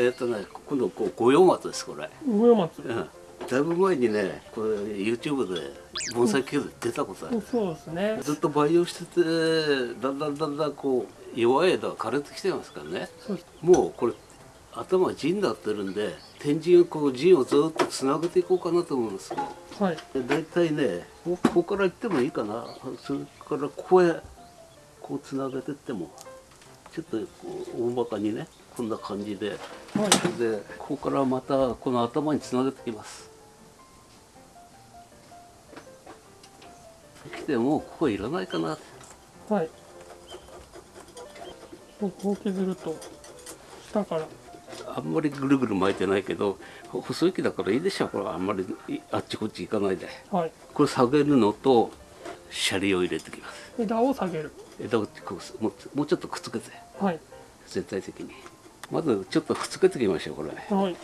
えっ、とね今度こう五葉松ですこれ、五葉松。うん、だいぶ前にねこれ YouTube で盆栽系で出たことある、そうですね。ずっと培養しててだんだんだんだんこう弱い枝が枯れてきてますからね。もうこれ頭が陣になってるんで天神をこう陣をずっとつなげていこうかなと思うんですよはい。で大体ねこここから行ってもいいかな。それからここへこうつなげてってもちょっとこう大まかにねこんな感じで。はい。でここからまたこの頭につなげてきます。来てもうここいらないかな。はい。こう削ると下から。あんまりぐるぐる巻いてないけどほ細い木だからいいでしょこれあんまりいあっちこっち行かないで。はい。これ下げるのとシャリを入れてきます。枝を下げる。枝をこうもうちょっとくっつけて。はい。全体的にまずちょっとくっつけていきましょうこれ。はい。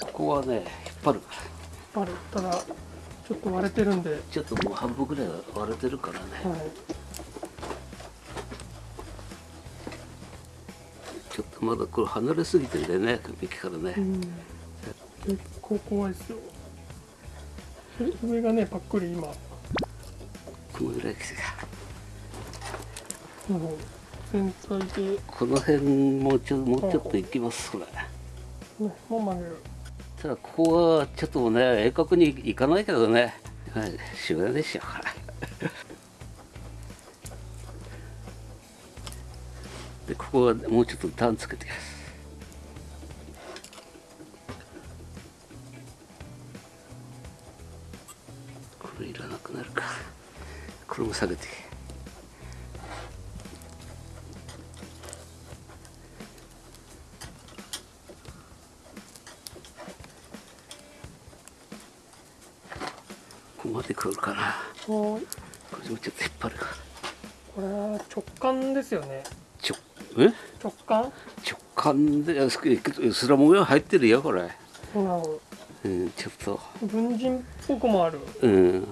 ここはね引っ張るから。ある。ただちょっと割れてるんで。はちょっともう半分ぐらい割れてるからね、い。ちょっとまだこれ離れすぎてんだよね幹からね、うん。結構怖いですよ。で上がねパックリ今。このぐらい来て全体で、ね、この辺もうちょもうちょっと行きますこれ。もう曲げるただここはちょっとね鋭角に行かないけどね。はいしょうがないでしょでここはもうちょっと段つけてきます。これいらなくなるか。これも下げてここまで来るかなはいこれもちょっと引っ張る。かこれは直感ですよね。ちょえ？直感？直感でススラ模様入ってるよこれ。なるほうんちょっと。ど文人っぽくもある。うん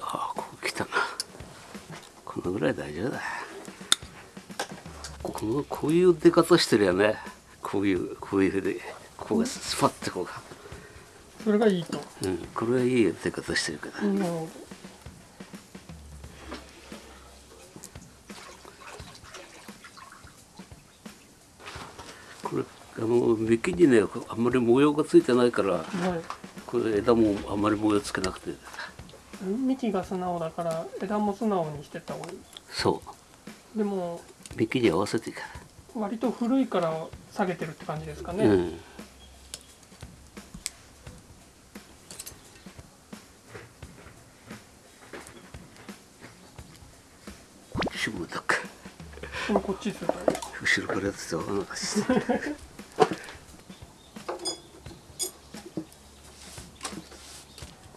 ああここ来たなこのぐらい大丈夫だこのこういう出方してるよね。こういうこういうふうでここがスパッてこうがそれがいいと。うん、これはいい出方してるけど、なるほこれあの幹にねあんまり模様がついてないからどはい。これ枝もあんまり模様つけなくて。幹が素直だから枝も素直にしてった方がいい。そでもう幹に合わせてか割と古いから下げてるって感じですかね、ら、うん。こっちもだか今こっちすると後ろからやってたわなんかして。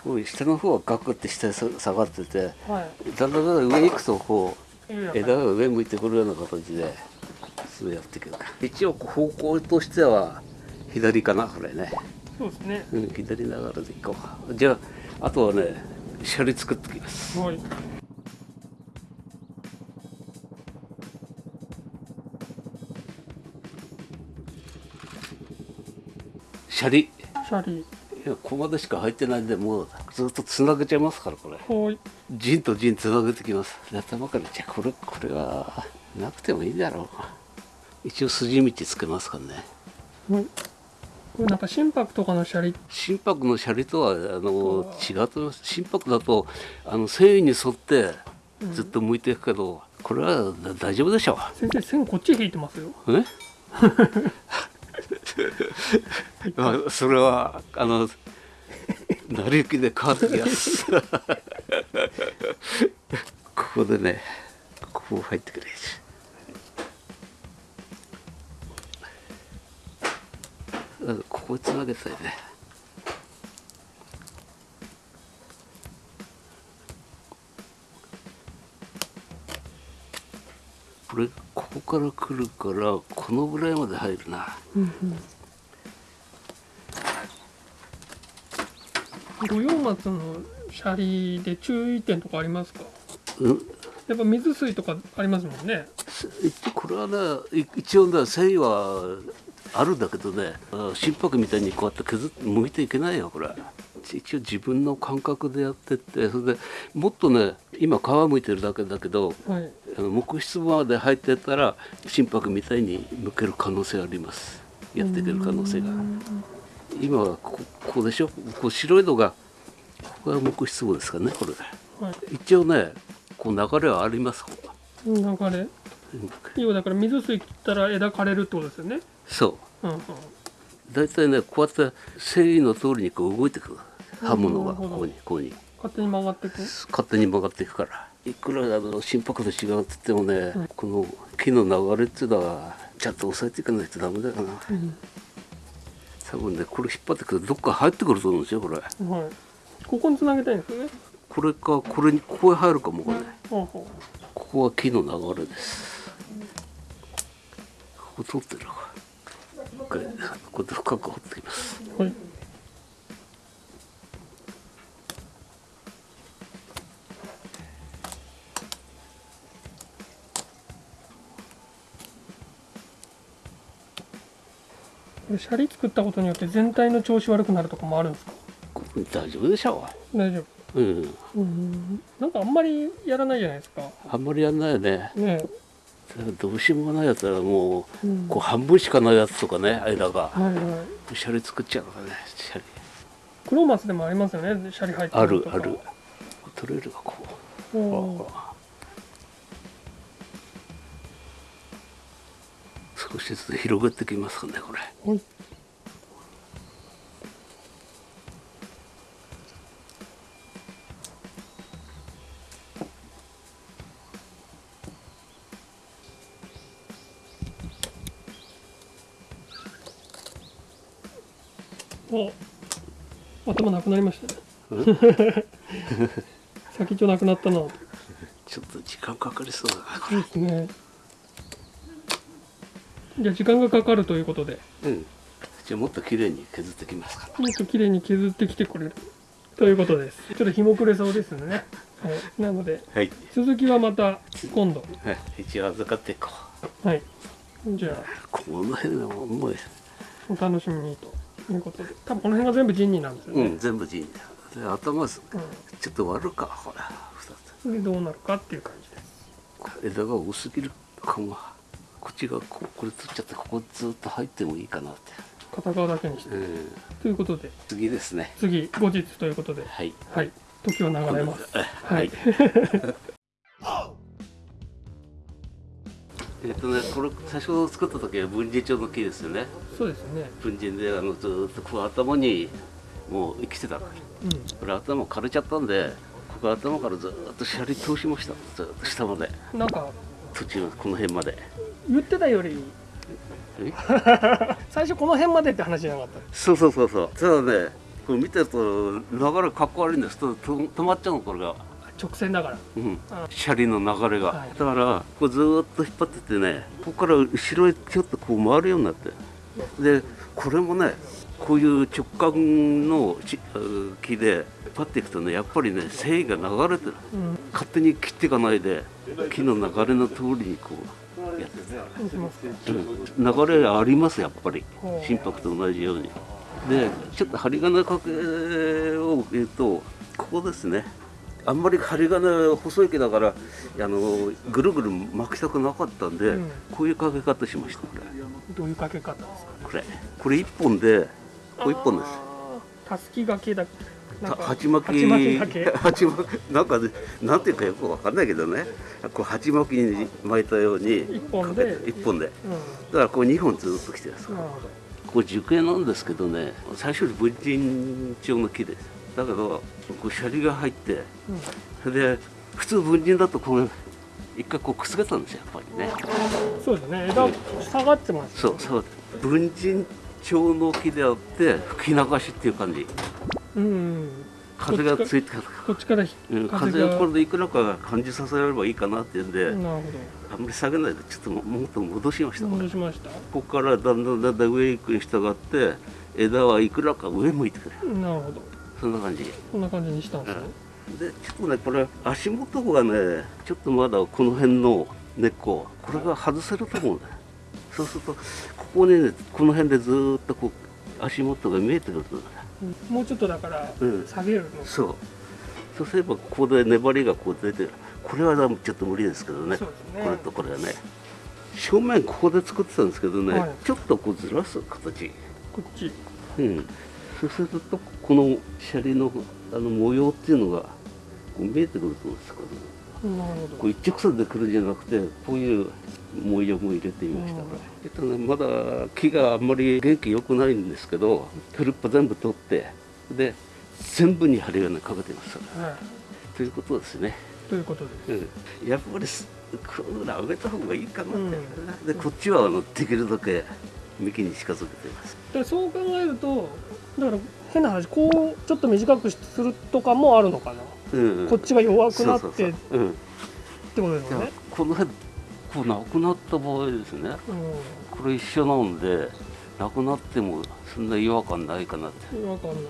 こう下の方はガクって下に下がっててはい。だんだんだんだん上行くとこう枝が上向いてくるような形でそうやっていく一応方向としては左かなこれね、そうですね。うん、左ながらでいこう。じゃああとはねシャリ作ってきます。はい。シャリシャリいやここまでしか入ってないんでもうずっとつなげちゃいますからこれ。はい。陣と陣つなげてきます。で頭からじゃあこれこれはなくてもいいだろう。一応筋道つけますからね。はい。これなんか心拍とかのシャリ？心拍のシャリとはあの違うと思います。心拍だとあの繊維に沿ってずっと向いていくけど、これはだ大丈夫でしょ先生線こっち引いてますよ。うえ？まあそれはあの成り行きで変わってきます ここでねここ入ってくれ。あここつなげたいね。これこここから来るからこのぐらいまで入るな。うんうん。五葉松のシャリで注意点とかありますか？うん？やっぱ水水とかありますもんね。これはねい一応ね繊維はあるんだけどね。あ心拍みたいにこうやって削って剥いていけないよこれ。一応自分の感覚でやってって。それでもっとね今皮むいてるだけだけどはい。木質まで入ってったら心拍みたいに剥ける可能性あります。やっていける可能性が今はここでしょ？こう白いのがここが木質棒ですかねこれ。はい。一応ねこう流れはあります。流れ？うん。要はだから水水切ったら枝枯れるってことですよね。そう。うんうん。大体ねこうやって繊維の通りにこう動いてくる。刃物がここにここに。勝手に曲がっていく？勝手に曲がっていくから。いくらあの心拍と違うって言ってもね、この木の流れっていうのはちゃんと押さえていかないとダメだよな。うん多分ねこれ引っ張ってくるとどっか入ってくると思うんですよこれ。はい。ここに繋げたいんですよね。これかこれにここへ入るかもこれほうほここは木の流れです。ここ通ってるわこれここで深く掘ってきます。うはいこれシャリ作ったことによって全体の調子悪くなるとかもあるんですか？大丈夫でしょ大丈夫。ううん。うん。なんかあんまりやらないじゃないですか。あんまりやんないよね。ね。どうしようもないやつはもう、うん。こう半分しかないやつとかね間が。はいはい。シャリ作っちゃうからねシャリ。黒松でもありますよねシャリ入ってあるのとか。るある。取れるがこうおー少しずつ広げてきますかねこれ。はいお頭なくなりましたね。先っちょなくなったな。そ ちょっと時間かかりそうだなこうですねじゃあ時間がかかるということで。れうん。じゃあもっと綺麗に削ってきますから。もっと綺麗に削ってきてくれる。ということです。ちょっと日も暮れそうですね、はい、なのではい、続きはまた今度。はい、一応預かっていこはい。じゃあうこの辺はもうお楽しみにということで。多分この辺が全部ジンニなんですよね、うん全部陣だよ。で頭すうんちょっと割るかほら二でどうなるかっていう感じです。つ枝が多すぎるかもこっちがここれ取っちゃってここずっと入ってもいいかなって、片側だけにして。うん、ということで。次ですね。次後日ということで。はい。はい。時は流れます。ははい。い、えっとねこれ最初作った時は文人帳の木ですよね。そうですね。文人であのずーっとこう頭にもう生きてた。からうん。これ頭枯れちゃったんでここ頭からずーっとシャリ通しました。ずーっと下まで。なんか途中この辺まで言ってたより。え？最初この辺までって話じゃなかった。そうそうそうそう。ただねこれ見てると流れかっこ悪いんですとと止まっちゃうのこれが、直線だから。うん。あ、シャリの流れが、はい。だからこうずーっと引っ張ってってねここから後ろへちょっとこう回るようになって。でこれもねこういう直感の木で引っ張っていくとねやっぱりね繊維が流れてる。うん。勝手に切っていかないで木の流れの通りにこうや流れありますやっぱり。心拍と同じように。でちょっと針金かけを言うとここですね。あんまり針金細い毛だからあのぐるぐる巻きたくなかったんで、うん。こういうかけ方しましたこれ。どういうかけ方ですか？これ。これ一本でこれ一本です。たすきがけだ鉢巻き。鉢巻き なんかねなんていうかよくわかんないけどね。こう鉢巻きに巻いたように一本で。かけて一本で。うだからこう二本ずっときてるんですこれ樹形なんですけどね最初に文人帳の木です。だけどこうシャリが入ってど、うん。で普通文人だとこれ一回こうくすげたんですよやっぱりね。そうですね。枝下がってますそうそう。文人帳の木であって吹き流しっていう感じうん。風がついてこっちからひうん、風が。これでいくらか感じさせられればいいかなっていうんで、あんまり下げないでちょっとももっと戻しました、戻しました？ここからだんだんだんだん上行くに従って枝はいくらか上向いてくる。なるほど。そんな感じ。こんな感じにしたんですね、でちょっとねこれ足元がねちょっとまだこの辺の根っここれが外せると思うんだ。よそうするとここにねこの辺でずーっとこう足元が見えてくるんだようんもうちょっとだからうん。下げるの、そう。そうすればここで粘りがこう出てこれはちょっと無理ですけどね。ね。これとこれはね。正面ここで作ってたんですけどね、はい。ちょっとこうずらす形。こっち。うん。そうするとこのシャリのあの模様っていうのが見えてくると思うんですけどなるほどこう一直線で来るんじゃなくてこういう模様も入れてみました、うん。えっとね、まだ木があんまり元気良くないんですけどフルッパ全部取ってで全部に針金かけてます。はい。ということですね、ということです。うん、やっぱりすこういうの上げた方がいいかなって、うん。でこっちはあのできるだけ幹に近づけています。でそう考えるとだから変な話こうちょっと短くするとかもあるのかな、うんうん。こっちが弱くなってってことですね。この辺こうなくなった場合ですね。うこれ一緒なんでなくなってもそんな違和感ないかなって。んわかんない。で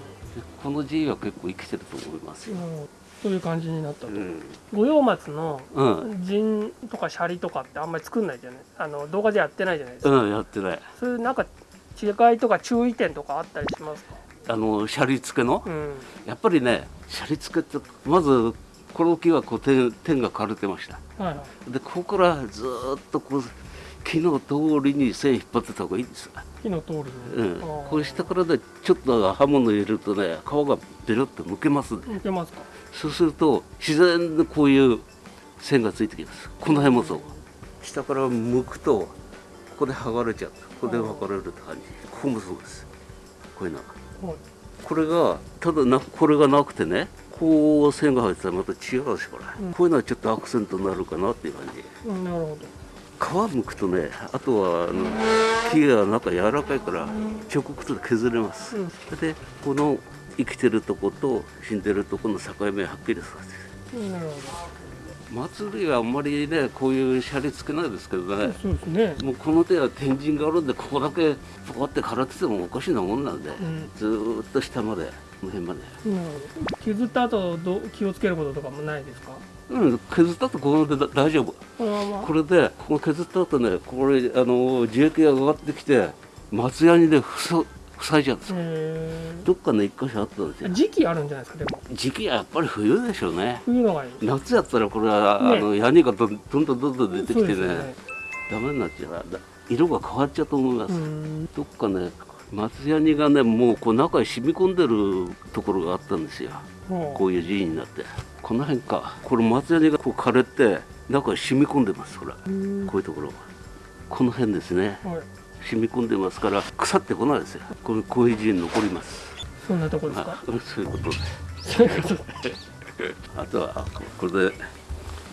この G は結構生きてると思いますよ、うん。そういう感じになったと、うん。五葉松のうん、陣とかシャリとかってあんまり作んないじゃない？あの動画でやってないじゃないですか、うん、やってない。そういうなんか違いとか注意点とかあったりしますか？あのシャリ付けの、うん。やっぱりねシャリ付けってまずこの木はこう点点が枯れてました。はい。はいでここからずーっとこう木の通りに線引っ張ってた方がいいんです。よ、火の通りに、うん。こう下からねちょっと刃物入れるとね皮がベロッとむけますんで向けますか？そうすると自然にこういう線がついてきます。この辺もそう。下から剥くとここで剥がれちゃう。ここで剥がれるって感じ。ここもそうですこういうの。はい。これがただなこれがなくてねこう線が入ってたらまた違うしこれ、うん。こういうのはちょっとアクセントになるかなっていう感じ。うん、なるほ皮むくとねあとはあの木が中柔らかいから直接削れます、うん。でこの生きてるとこと死んでるとこの境目はっきりさせて。ど、うん、なるほ祭りはあんまりねこういうシャリつけないですけどどね。そうですね。もうこの手は天神があるんでここだけポコって枯れててもおかしなもんなんで、ん。ずーっと下までこの辺まで。なるほど削った後どう気をつけることとかもないですか？うん削ったところでだ大丈夫。このまま？これでここ削った後ねこれあの樹液が上がってきて松ヤニで塞塞いじゃうんですよえどっかね一箇所あったんですよ。ー、時期あるんじゃないですかでも。時期はやっぱり冬でしょうね。冬のがいい夏やったらこれは、ねあのヤニがどんどんどんどん出てきてねね。ダメになっちゃう。だ色が変わっちゃうと思います、うん。どっかね松ヤニがねもうこう中に染み込んでるところがあったんですよ。ほこういう字になって。この辺か。これ松ヤニがこう枯れて中に染み込んでますほら。こういうところ。がこの辺ですね。はい染み込んでますから腐ってこないですよ。こうこういう字に残ります。そんなとこですあかそういうことで。そういうこと あとはこれで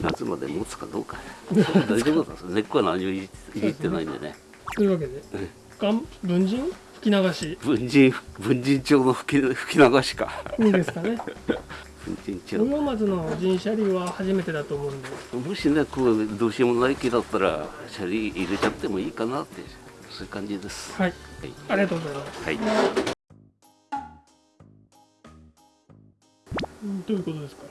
夏まで持つかどうか。大丈夫なんです根っこは何もいじってないんでね。というわけでうん文人？吹き流し。文人文人帳の吹き吹き流しか。いいですかね。文人帳。五葉松の人車輪は初めてだと思うんで。もしねこうどうしようもない木だったらシャリ入れちゃってもいいかなってそういう感じです。はい。はい、ありがとうございます。はい。うんどういうことですか？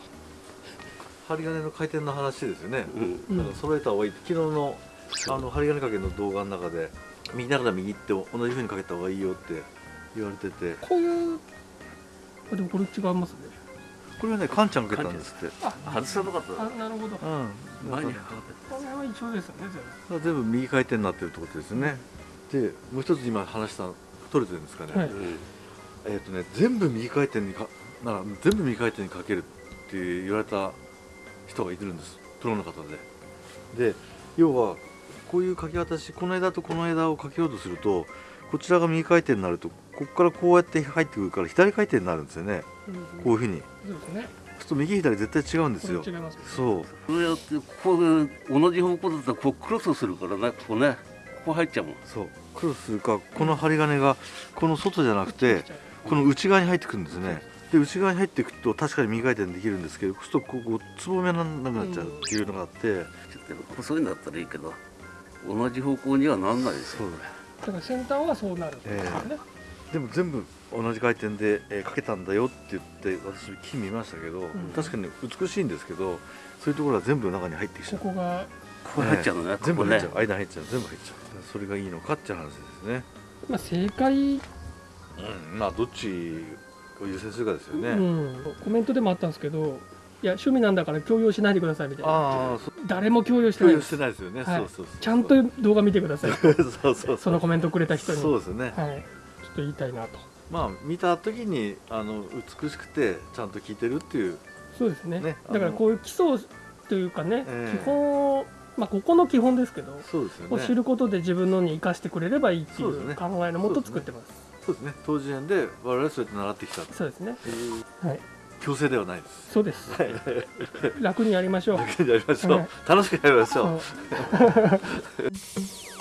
針金の回転の話ですよね、うん。揃えた方がいい。昨日のあの針金かけの動画の中で右ながら右って同じ風にかけた方がいいよって言われてて。こういうあでもこれ違いますね。これはねカンちゃんかけたんですって。あ外さなかった。あなるほど。こうん。前にだかの辺は一緒ですよねら全部右回転になってるってことですよねでもう一つ今話した取れてるんですかね、はい。うんえっ、とね全部右回転にかなら全部右回転にかけるって言われた人がいるんです。プロの方で。で要はこういうかけ渡しこの枝とこの枝をかけようとするとこちらが右回転になるとここからこうやって入ってくるから左回転になるんですよね。全然こういうふうに。そうですね。そうすると右左絶対違うんですよ。これ違いますね。そう。これやってここで同じ方向だったらこうクロスするからねここねここ入っちゃうもん。そう。クロスするかこの針金がこの外じゃなくてこの内側に入ってくるんですね。で内側に入っていくと確かに右回転できるんですけどそうするとここつぼみがなくなっちゃうっていうのがあって、ちょっと細いんだったらいいけど同じ方向にはなんないですよ。そう。だから先端はそうなるんですよね、でも全部同じ回転で、えーかけたんだよって言って私木見ましたけど、確かに美しいんですけどそういうところは全部中に入ってきちゃう。ここがここ入っちゃうのね、全部入っちゃう、間入っちゃう。全部入っちゃう。それがいいのかっていう話ですね。まあ正解、うんまあどっちを優先するかですよね、うん、コメントでもあったんですけどいや趣味なんだから強要しないでくださいみたいな。ああそう。誰も強要して共有しないですてないですよね、はい。そうそうそうちゃんと動画見てください。そうそうそう。そのコメントくれた人に。そうですね、はい、ちょっと言いたいなと。まあ見た時にあの美しくてちゃんと効いてるっていう。そうですね。ねだからこういう基礎というかね、ええ。基本まあここの基本ですけど、そうですよを知ねることで自分のに生かしてくれればいいっていそう考えのもと作ってます。そうですね。当時園で我々そうやって習ってきたと。そうですね。はい。強制ではないです。そうです。楽にやりましょう。だけでやりましょう、はい。楽しくやりましょう